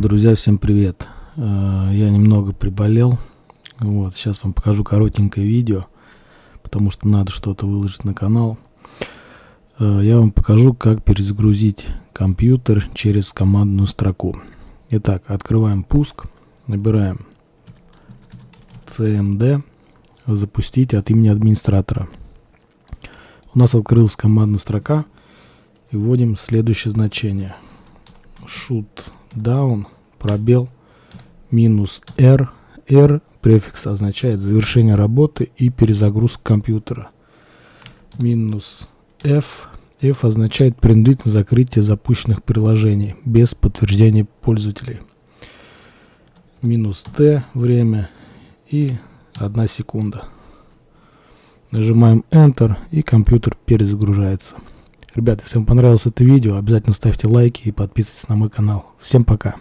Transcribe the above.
Друзья, всем привет! Э, я немного приболел. Вот, сейчас вам покажу коротенькое видео, потому что надо что-то выложить на канал. Э, я вам покажу, как перезагрузить компьютер через командную строку. Итак, открываем пуск, набираем cmd, запустить от имени администратора. У нас открылась командная строка и вводим следующее значение. shoot down, пробел, минус R. R префикс означает завершение работы и перезагрузка компьютера. Минус F. F означает принудительное закрытие запущенных приложений без подтверждения пользователей. Минус T время и 1 секунда. Нажимаем Enter и компьютер перезагружается. Ребята, если вам понравилось это видео, обязательно ставьте лайки и подписывайтесь на мой канал. Всем пока!